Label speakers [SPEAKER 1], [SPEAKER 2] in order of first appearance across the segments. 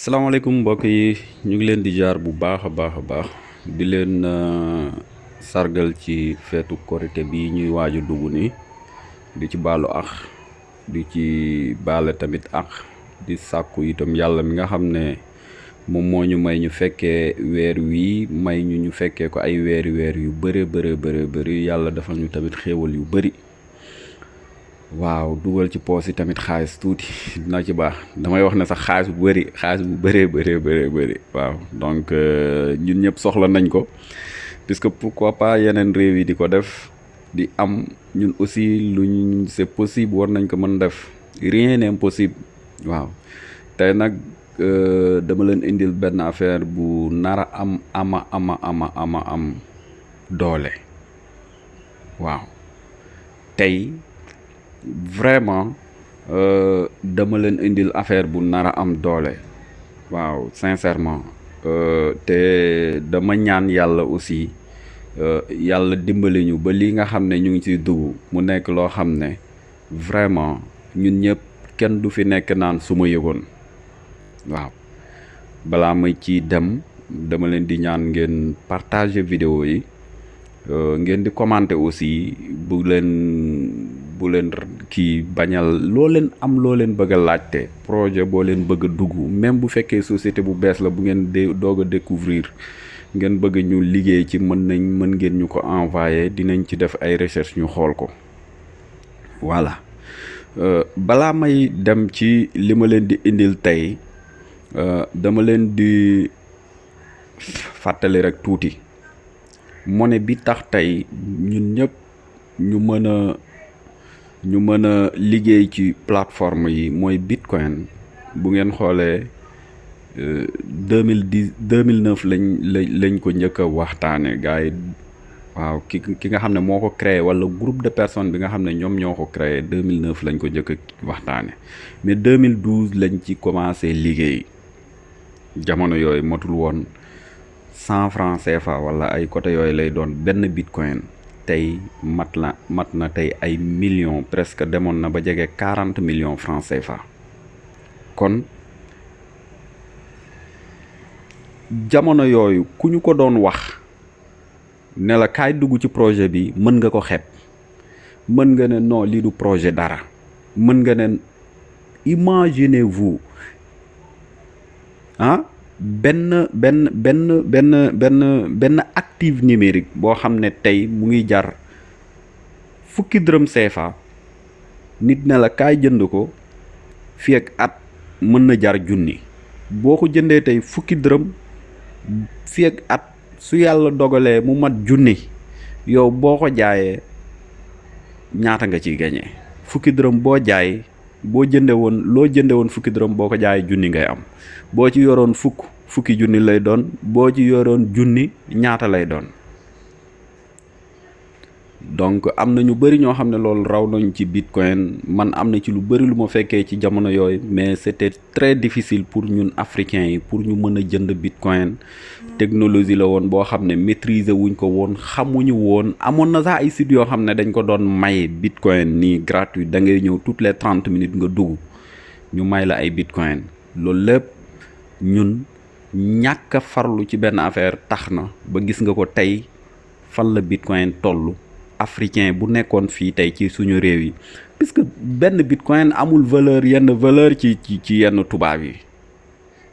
[SPEAKER 1] salaamaaleykum mbokk yi. Ñu ngi leen di jaar bu baax a baax di leen sargal ci feetu korité bi ñuy waaj a dugg nii. Di ci baalu ax di ci baale tamit ax di sàkku itam yàlla mi nga xam ne moo ñu may ñu fekkee weer wii may ñu ñu fekkee ko ay weeri weer yu bëre bëre bëre bëri. Yàlla defal ñu tamit xéewal yu bëri waaw dugal ci poos tamit xaalis tuuti. Dina ci baax. Damay wax ne sax xaalis bu bëri xaalis bu bëree bëree bëree bëri. Waaw donc ñun ñëpp soxla nañ ko. Puisque pourquoi pas yeneen réew yi di ko def di am ñun aussi luñ c'est possible war nañ ko mën def. Rien n'est impossible. Waaw. Tey nag dama leen indil benn affaire bu nara am ama ama ama ama am doole. Waaw. Tey vraiment dama leen indil affaire bu nar a am doole. Waaw sincèrement. Te dama ñaan yàlla aussi yàlla dimbali ñu ba li nga xam ne ñu ngi ciy dugg mu nekk loo xam ne vraiment ñun ñëpp kenn du fi nekk naan su ma yëgoon. Waaw. Balaa may ci dem dama leen di ñaan ngeen partager vidéo yi ngeen di commenter aussi bu leen bu leen kii bañal loo leen am loo leen bëgg a laajte. Projet boo leen bëgg dugg même bu fekkee société bu bees la bu ngeen de doog découvrir. Ngeen bëgg ñu liggéey ci mën nañ mën ngeen ñu ko envoyer. Dinañ ci def ay recherche ñu xool ko. Voilà. Balaa may dem ci li ma leen di indil tey dama leen di fàttali rek tuuti. Monnaie bi tax tey ñun ñëpp ñu mën a ñu mën a liggéey ci plateforme yi mooy bitcoin. Bu ngeen xoolee euh, deux mille dix, deux mille neuf lañ lañ lañ ko njëkk a waxtaane. Gars yi, waaw, ki ki nga xam ne moo ko créé wala groupe de personnes bi nga xam ne ñoom ñoo ko créé, deux mille neuf lañ ko njëkk a waxtaane. Mais deux mille douze lañ ci commencé liggéey. Jamono yooyu matul woon cent francs CFA wala ay côté yooyu lay doon benn bitcoin. Tey mat la mat ay millions presque demoon na ba jege quarante millions francs CFA. Kon jamono yooyu ku ñu ko doon wax ne la kaay dugg ci projet bi mën nga ko xeeb. Mën nga ne non lii du projet dara. Mën nga ne imaginez-vous ah benn benn benn benn benn benn active numérique boo xam tey mu ngi jar fukki dërëm CFA nit ne la kaay jënd ko fii ak at mën na jar junni. Boo ko tey fukki dërëm fii ak at su yàlla dogalee mu mat junni yow boo ko jaayee ñaata nga ciy gañee fukki dërëm boo jaay boo jënde woon loo jënde woon fukki dërëm boo ko jaayee junni ngay am. Boo ci yoroon fukk fukki junni lay doon boo ci yoroon junni ñaata lay doon donc, am na ñu bëri ñoo xam ne loolu raw nañ ci bitcoin. Man am na ci lu bëri lu ma fekkee ci jamono yooyu, mais c'était très difficile pour ñun africains yi pour ñu mën a jënd bitcoin. Technologie la woon boo xam ne maîtriser wuñ ko woon, xamuñu woon. Amoon na sax ay sites yoo xam ne dañ ko doon may bitcoin nii gratuit. Da ngay ñëw toutes les trente minutes nga dugg, ñu may la ay bitcoin. Loolu lépp ñun ñàkk farlu ci benn affaire tax na ba gis nga ko tey fan la bitcoin toll. Africain bu nekkoon fii tey ci suñu réew yi puisque benn bitcoin amul valeur yenn valeur ci ci ci yenn tubaab yi.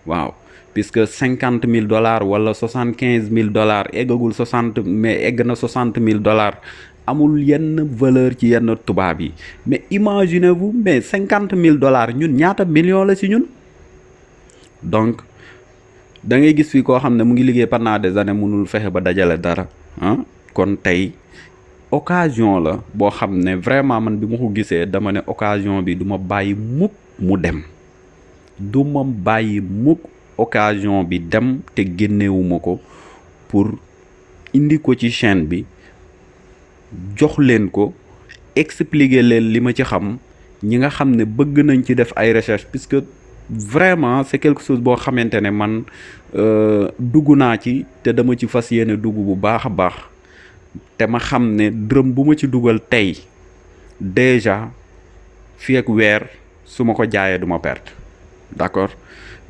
[SPEAKER 1] Waaw puisque cinquante mille dollars wala soixante quinze mille dollars eggagul soixante mais egg na soixante mille dollars amul yenn valeur ci yenn tubaab yi. Mais imaginez-vous mais cinquante mille dollars ñun ñaata million la ci ñun? Donc da ngay gis fii koo xam mu ngi liggéey pendant des années mënul fexe ba dajale dara ah. Kon tey occasion la boo xam ne vraiment man bi ma ko gisee dama ne occasion bi du ma bàyyi mukk mu dem. Du ma mukk occasion bi dem te génnewuma ko pour indi ko ci chaîne bi jox leen ko expliquer leen li ma ci xam ñi nga xam ne bëgg nañ ci def ay recherche puisque vraiment c'est quelque chose boo xamante man dugg naa ci te dama ci fas yéene dugg bu baax a baax te ma xam ne dërëm bu ma ci dugal tey, déjà fii ak weer su ma ko jaayee du ma perte. D'accord?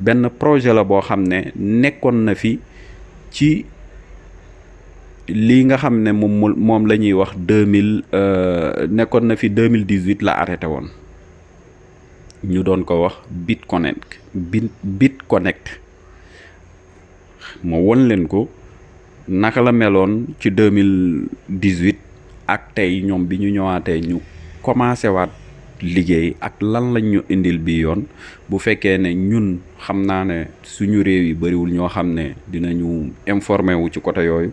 [SPEAKER 1] Benn projet la boo xam ne nekkoon na fi ci lii nga xam ne moom moom la ñuy wax deux mille euh, nekkoon na fi deux mille dix huit la arrêté woon. Ñu doon ko wax BitConnect bit BitConnect ma won leen ko naka la meloon ci deux mille dix huit ak tey ñoom bi ñu ñëwaatee ñu commencé waat liggéey ak lan lañ ñu indil bi yoon. Bu fekkee ne ñun xam naa ne suñu réew yi bariwul ñoo xam ne dinañu informé wu ci côté yooyu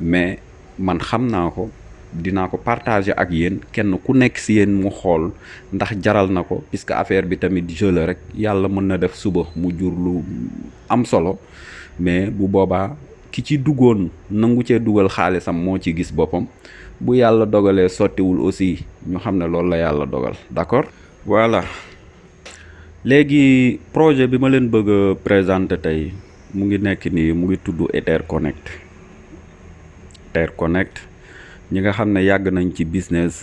[SPEAKER 1] mais man xam naa ko dinaa ko partager ak yéen. Kenn ku nekk si yéen mu xool ndax jaral na ko puisque affaire bi tamit jeu la rek. Yàlla mën na def suba mu jur lu am solo mais bu boobaa ki ci duggoon nangu cee dugal xaalisam moo ci gis boppam. Bu yàlla dogalee sottiwul aussi ñu xam ne loolu la yàlla dogal d'accord? Voilà. Léegi projet bi ma leen bëgg a présenter tey mu ngi nekk nii mu ngi tudd Etherconnect Etherconnect ñi nga xam ne yàgg nañ ci business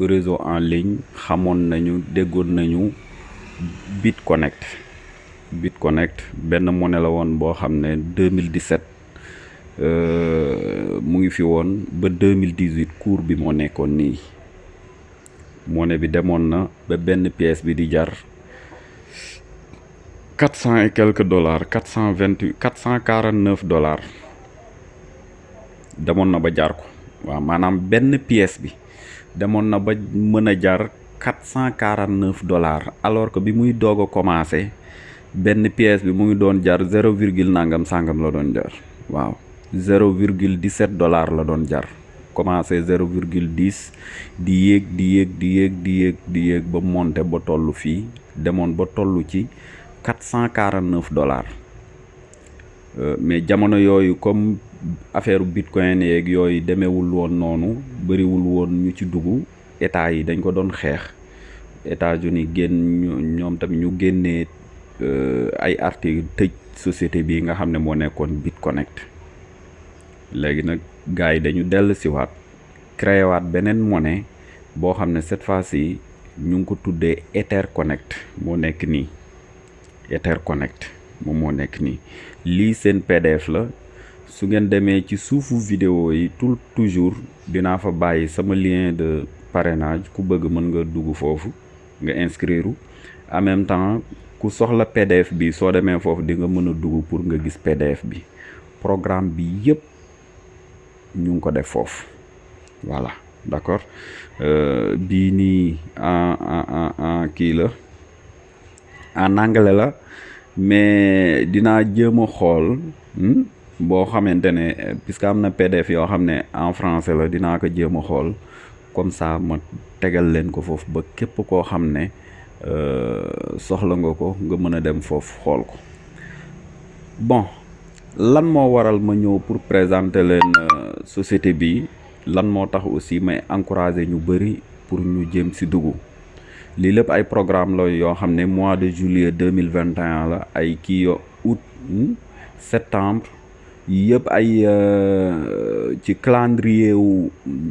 [SPEAKER 1] réseau en ligne xamoon nañu déggoon nañu BitConnect BitConnect benn monnaie la woon boo xam ne 2017 mu ngi fi woon ba 2018 cours bi moo nekkoon nii. Monnaie bi demoon na ba benn pièce bi di jar quatre cent et quelques dollars quatre cent vingt huit quatre cent quarante neuf dollars. Demoon na ba jar ko. Waaw maanaam benn pièce bi na ba mën a jar quatre cent quarante neuf dollars alors que bi muy doog a commencé benn pièce bi mu ngi doon jar zéro virgule nangam sangam la doon jar. Waaw. Zéro virgule dix sept dollars la doon jar. Commencé zéro virgule dix di yéeg di yéeg di yéeg di yéeg di yéeg ba monté ba toll fii. Demoon ba toll ci quatre cent quarante neuf dollars mais jamono yooyu comme affaire bitcoin yeeg yooyu demeewul woon noonu bëriwul woon ñu ci dugg état yi dañ ko doon xeex. États-Unis génn ñoom tamit ñu génnee ay article tëj société bi nga xam ne moo nekkoon BitConnect. Léegi nag gars yi dañu dellu siwaat créé waat beneen monnaie boo xam cette fois-ci ñu ngi ko tuddee Etherconnect moo nekk nii. Etherconnect moom moo nekk nii. Lii seen PDF la. Su ngeen demee ci suufu vidéo yi tout toujours fa sama lien de parrainage. Ku bëgg mën nga dugg foofu nga inscrire. En même temps ku soxla PDF bi soo demee foofu di nga mën a dugg pour nga gis PDF bi. Programme bi yëpp ñu ko def foofu. Voilà d'accord? Bii nii en en en kii la. En anglais la mais dinaa jéem a xool boo xamante ne puisque am na PDF yoo xam ne en français la dinaa ko jéem a xool. Comme ça ma tegal leen ko foofu ba képp koo xam ne soxla nga ko nga mën a dem foofu xool ko. Bon lan moo waral ma ñëw pour présenter leen société bi? Lan moo tax aussi may encourager ñu bëri pour ñu jéem si dugg? Lii lépp ay programme la yoo xam ne mois de juillet deux mille vingt et un la ay kii yo août septembre yëpp ay ci calendrier wu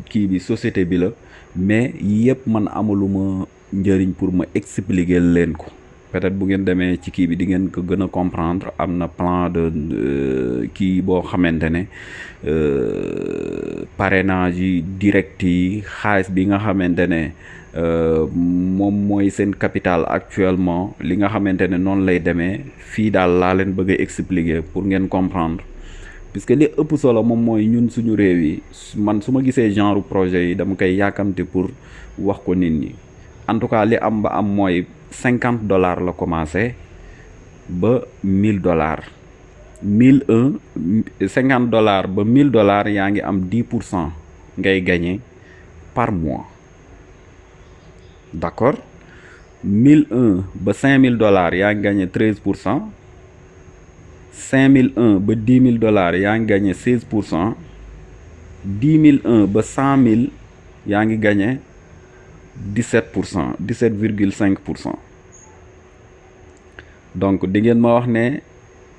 [SPEAKER 1] kii bi société bi la mais yëpp man amaluma njëriñ pour ma expliquer leen ko. Peut-être bu ngeen demee ci kii bi di ngeen ko gën a comprendre am na plan de kii boo xamante ne parrainage direct yi xaalis bi nga xamante ne moom mooy seen capital actuellement li nga xamante ne noonu lay demee fii daal laa leen bëgg expliquer pour ngeen comprendre. Puisque li ëpp solo moom mooy ñun suñu réew yi man su ma genre projet yi dama koy yàkkamte pour wax ko nit en tout cas li am ba am mooy cinquante dollars la commencé ba mille dollars. Mille un cinquante dollars ba mille dollars yaa ngi am dix pour cent ngay gagné par mois. D'accord? Mille un ba cinq mille dollars yaa ngi gagné treize pour cent. Cinq mille un ba dix mille dollars yaa ngi gagné seize pour cent. Dix mille un ba cent mille yaa ngi gagné dix sept pour cent dix sept virgule donc di ngeen ma ne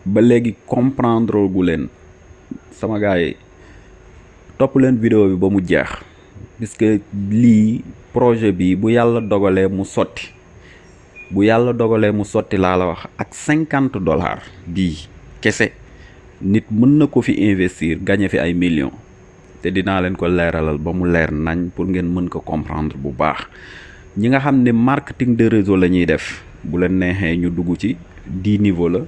[SPEAKER 1] ba léegi comprendre gars yi topp vidéo bi ba mu jeex. Puisque lii projet bi bu mu sotti laa la dollars kese nit mën na ko fi investir gagné te dinaa leen ko leeralal ba mu leer nañ pour ngeen mën ko comprendre bu baax. Ñi nga xam ne marketing de réseau la ñuy def bu leen neexee ñu dugg ci dix niveau la.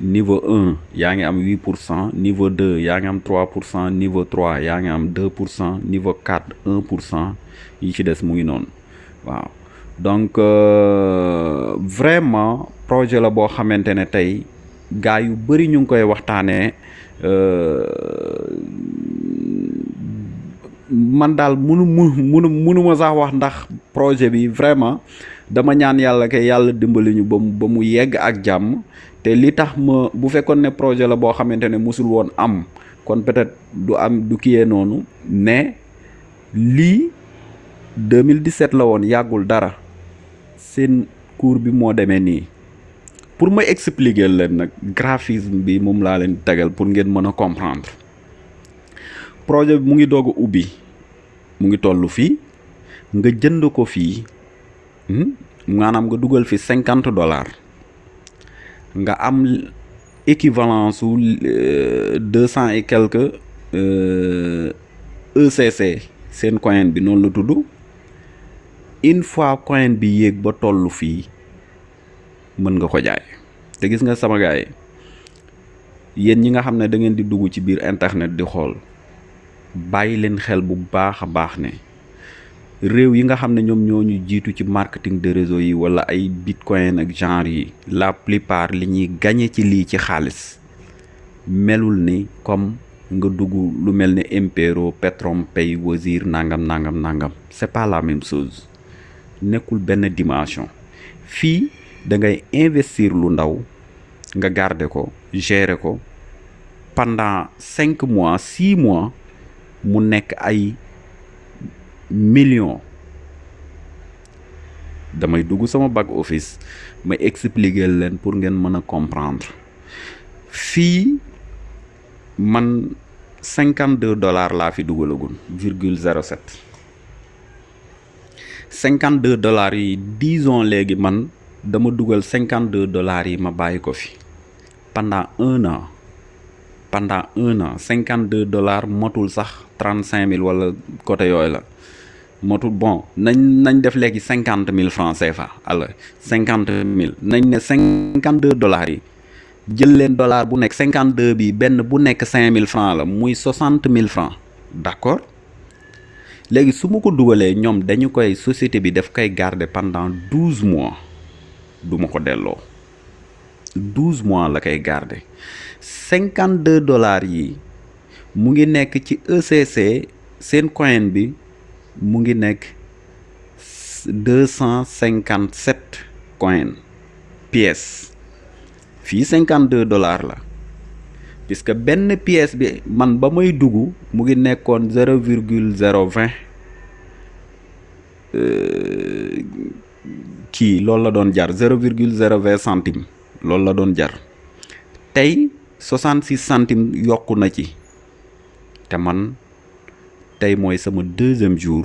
[SPEAKER 1] Niveau un yaa ngi am huit pour cent niveau deux yaa ngi am trois pour cent niveau trois yaa ngi am deux pour cent niveau quatre un pour cent yi ci des mu ngi noonu. Waaw. Donc euh, vraiment projet la boo xamante ne tey gaa yu bëri ñu ngi koy waxtaanee man daal munu munu munuma sax wax ndax projet bi vraiment dama ñaan yàlla ke yàlla dimbali ñu ba mu ba mu yegg ak jàmm. Te li tax ma bu ne projet la boo xamante ne musul woon am kon peut-être du am du kiyee noonu mais lii 2017 la woon yàggul dara. Seen cours bi moo demee nii pour ma expliquer leen nag graphisme bi moom laa leen tegal pour ngeen mën a comprendre. Projet bi mu ngi doog a ubbi mu ngi toll fii nga jënd ko fii maanaam nga dugal fi cinquante dollars nga am équivalence su deux cent et quelques ECC seen coin bi noonu la tudd. Une fois coin bi yéeg ba toll fii mën nga ko jaay. Te gis nga sama gaay yéen ñi nga xam ne da ngeen di dugg ci biir internet di xool bàyyi leen xel bu baax baax ne réew yi nga ci marketing de réseau yi wala ay bitcoin ak genre yi la plupart li ñuy gagné ci lii ci xaalis melul ni comme nga dugg lu Impero PetronPay Wozur nangam nangam nangam. C'est pas la même chose. Nekkul dimension da ngay investir lu ndaw nga garder ko gérer ko pendant cinq mois six mois mu nekk ay millions. Damay dugg sama back office may expliquer leen pour ngeen mën a comprendre. Fii man cinquante deux dollars laa fi sept. Cinquante deux dollars yi disons léegi man dama dugal cinquante deux dollars yi ma bàyyi ko fi. Pendant un an pendant un an cinquante deux dollars motul sax trente cinq mille wala côté yooyu la. Motul bon nañ nañ def léegi cinquante mille francs CFA alors cinquante mille. Nañ ne cinquante deux dollars yi jël leen dollar bu nekk cinquante deux bi benn bu nekk cinq mille francs la muy soixante mille francs. D'accord? Léegi su ma ko dugalee ñoom dañu société bi daf koy garder pendant douze mois du ma ko delloo. douze mois la koy garder cinquante deux dollars yi mu ngi nekk ci ECC seen coin bi mu ngi nekk deux cent cinquante sept coin pièces fii cinquante deux dollars la. puisque benn pièce bi man ba may dugg mu ngi nekkoon zéro virgule zéro vingt kii loolu la doon jar zéro virgule zéro vingt centime. Loolu la doon jar. Soixante six centimes yokku na ci. Te man tey mooy sama deuxième jour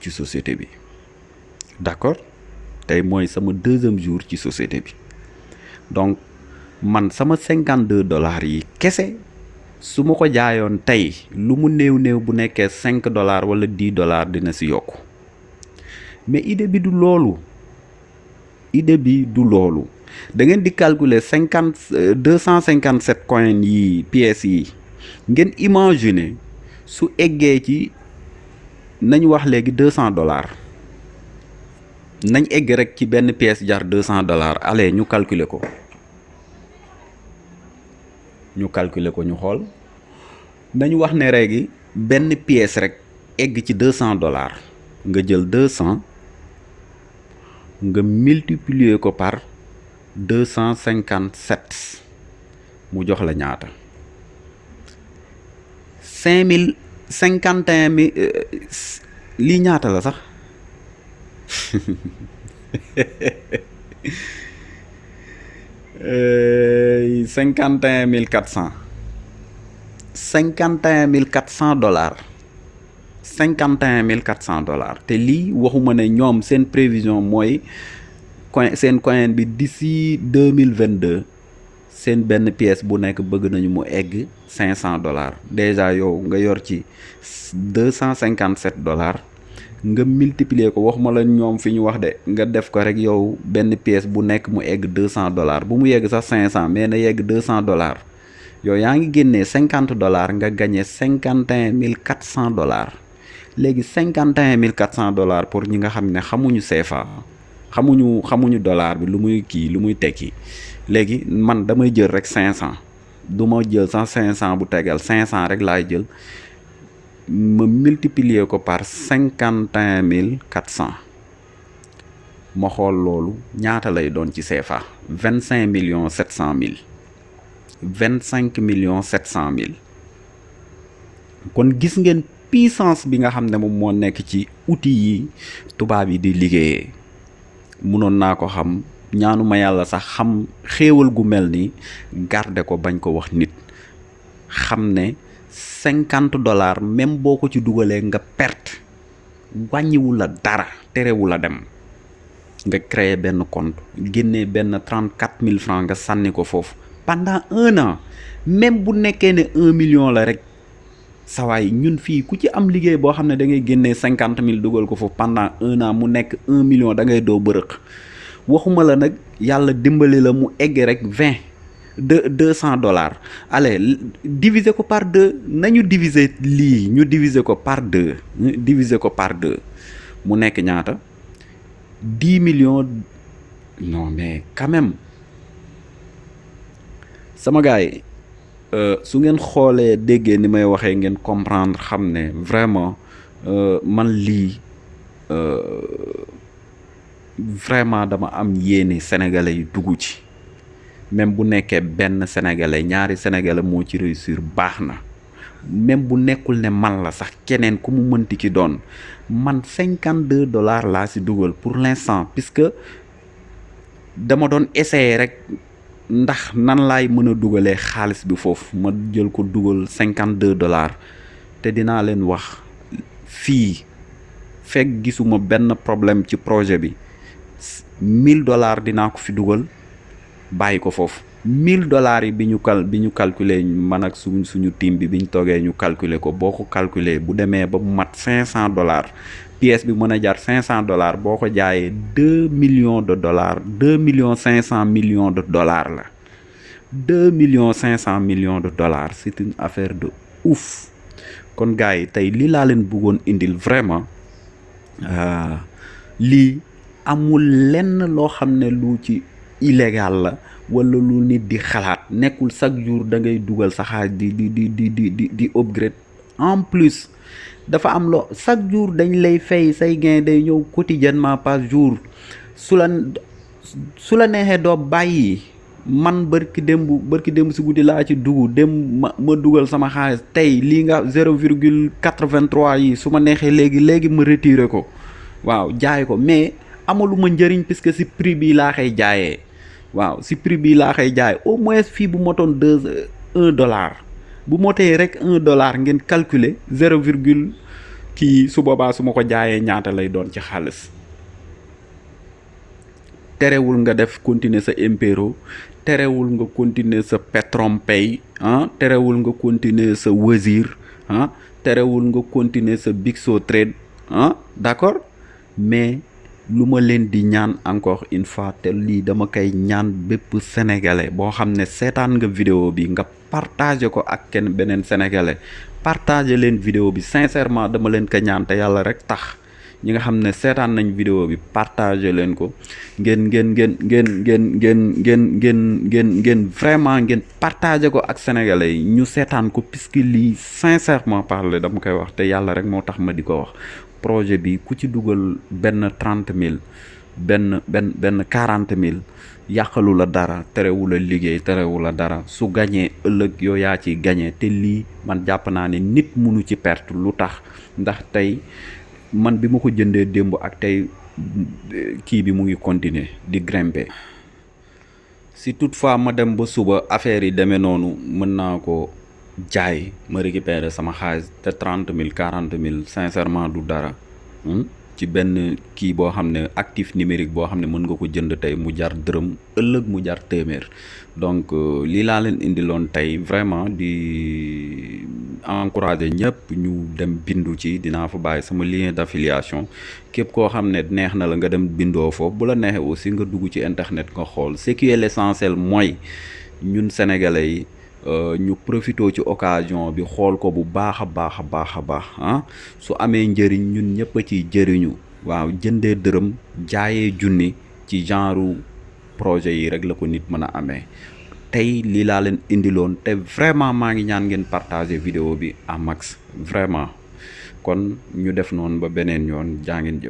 [SPEAKER 1] ci société bi. D'accord? Tey mooy sama deuxième jour ci société bi. Donc man sama cinquante deux dollars yi kese su ko jaayoon tey lu mu néew néew bu nekkee cinq dollars wala dix dollars dina si yokku. Mais idée bi du loolu idée bi du loolu. Da ngeen di calculer cinquante deux cent cinquante sept coins yi pièces yi. Ngeen imaginer su eggee ci nañ wax deux cent dollars. Nañ egg rek ci benn pièce jar deux cent dollars. Allez ñu calculer ko. Ñu calculer ko ñu xool. Nañu wax ne léegi benn pièce rek egg ci deux cent dollars. Nga jël deux cent nga multiplier ko par deux cent cinquante sept mu jox la ñaata? cinq mille cinquante et un mille lii ñaata la sax? Mille quatre cent dollars cinquante et un mille quatre cent dollars. Te lii waxuma ne ñoom seen prévision coin d'ici deux mille vingt deux seen benn pièce bu nekk bëgg nañu mu egg cinq cent dollars. Déjà yow nga yor ci deux cent cinquante sept dollars nga multiplier ko waxuma la ñoom fi ñu wax de pièce bu nekk mu egg deux cent dollars. Bu mu yegg sax cinq cent mais na yegg deux cent dollars. Yow yaa ngi génnee cinquante dollars nga gagné cinquante et un mille quatre cent dollars légui 51400 dollars pour ñi nga xamné xamuñu CFA xamuñu xamuñu dollar bi lu muy ki lu muy teki légui man damay jël rek 500 duma jël 100 500 bu tégal 500 rek lay jël me multiplier ko par 51400 ma xol lolu ñaata lay doon ci CFA 25 millions 700 000 25 millions 700 000 kon gis ngeen puissance bi nga xam ne moom moo nekk ci outil yi tubaab yi di liggéeyee. Munoon naa ko xam ñaanuma yàlla sax xam xéewal gu mel ni garder ko bañ ko wax nit. Xam ne cinquante dollars même boo ko ci dugalee nga perte. Wàññiwu la dara terewu la dem. Nga créer benn compte trente quatre mille francs nga sànni ko foofu. Pendant un an même bu nekkee ne un million la rek sawaay ñun fii ku ci am liggéey boo xam ne da ngay génnee cinquante mille dugal ko foofu pendant un an mu nekk un million da ngay doo bërëq. Waxuma la nag yàlla dimbali la mu egg rek vingt deux deux cent dollars. Allez diviser ko par deux nañu diviser lii ñu diviser ko par deux diviser ko par deux. Mu nekk ñaata? dix millions non mais quand même. Sama gars su ngeen xoolee déggee ni may waxee ngeen comprendre xam ne vraiment man lii vraiment dama am yéene sénégalais yi dugg ci. Même bu nekkee benn sénégalais ñaari sénégalais moo ci réussir baax na. Même bu nekkul ne man la sax keneen ku mu mënti doon. Man cinquante deux dollars si dugal pour l'instant puisque dama doon essayer rek ndax nan laay mën a dugalee xaalis bi foofu? Ma jël ko cinquante deux dollars te dinaa leen wax fii fekk gisuma benn problème ci projet bi. Mille dollars dinaa ko fi dugal bàyyi ko mille dollars yi cal calculer man ak suñ suñu team bi calculer ko boo ko calculer bu ba mat cinq cent dollars pièce bi mën dollars boo ko jaayee deux millions de dollars deux millions cinq cent millions de dollars la. deux millions cinq cent millions de dollars c'est une affaire de ouf. Kon gars yi tey indil vraiment lii amul lenn loo illégal la wala lu nit di xalaat nekkul chaque jour da ngay dugal sa xaalis di di di di di di di upgrade. En plus dafa am loo chaque jour dañ lay fay say gain day ñëw quotidiennement par jour. Su la la neexee doo bàyyi man bërki démb bërki démb si guddi laa ci dugg dem ma dugal sama xaalis tey lii nga zéro virgule quatre-vingt-trois yi su ma neexee léegi léegi ma retirer ko. Waaw jaay ko mais amaluma njëriñ puisque si prix bi laa koy jaayee waaw si prix bi laa koy jaay au moins bu un dollar bu motee rek un dollar ngeen calculer zéro virgule kii su boobaa su ma ko ñaata lay doon ci nga def continuer sa impero terewul nga continuer sa Petron Pay ah terewul nga continuer sa Wazir ah terewul nga continuer sa Trade ah d'accord? Mais lu ma leen di ñaan encore une fois te lii dama koy ñaan bépp sénégalais boo xam ne seetaan nga vidéo bi nga partager ko ak kenn beneen sénégalais. Partager leen vidéo bi sincèrement dama leen ko ñaan te yàlla rek tax. Ñi nga xam ne seetaan nañ vidéo bi partager leen ko. Ngeen ngeen ngeen ngeen ngeen ngeen ngeen ngeen ngeen ngeen vraiment ngeen partager ko ak sénégalais ñu seetaan ko puisque lii sincèrement parler dama koy wax te yàlla rek moo tax ma di ko wax projet bi ku ci dugal benn trente mille benn benn benn quarante mille yàqalu la dara terewu la liggéey terewu la dara. Su gañee ëllëg yow yaa ci te lii man jàpp naa ne nit munu ci perte. Lu tax? Ndax tey man bi ma ko jëndee démb ak tey kii bi mu ngi continuer di grimper. Si toutefois ma dem ba suba affaire yi demee mën naa ko jaay ma récupérer sama xaalis te trente mille quarante mille sincèrement du dara ci benn kii boo xam ne actif numérique boo xam ne mën nga ko jënd tey mu jar dërëm ëllëg mu jar téeméer. Donc laa leen vraiment di encourager ñëpp ñu dem bindu ci dinaa fa bàyyi sama lien d'affiliation. Képp koo xam ne neex na la nga dem bindoo foofu bu la neexee aussi nga dugg ci internet nga xool. Ce qui est l'essentiel mooy ñun sénégalais ñu profité ci occasion bi xool ko bu baax a baax a baax a ah su amee njëriñ ñun ñëpp a ciy jëriñu. Waaw jëndee dërëm jaayee junni ci genre projet yi rek la ko nit mën a amee. Tey lii laa leen indiloon te vraiment maa ngi ñaan ngeen partager vidéo bi à max vraiment. Kon ñu def noonu ba beneen yoon jaa ngeen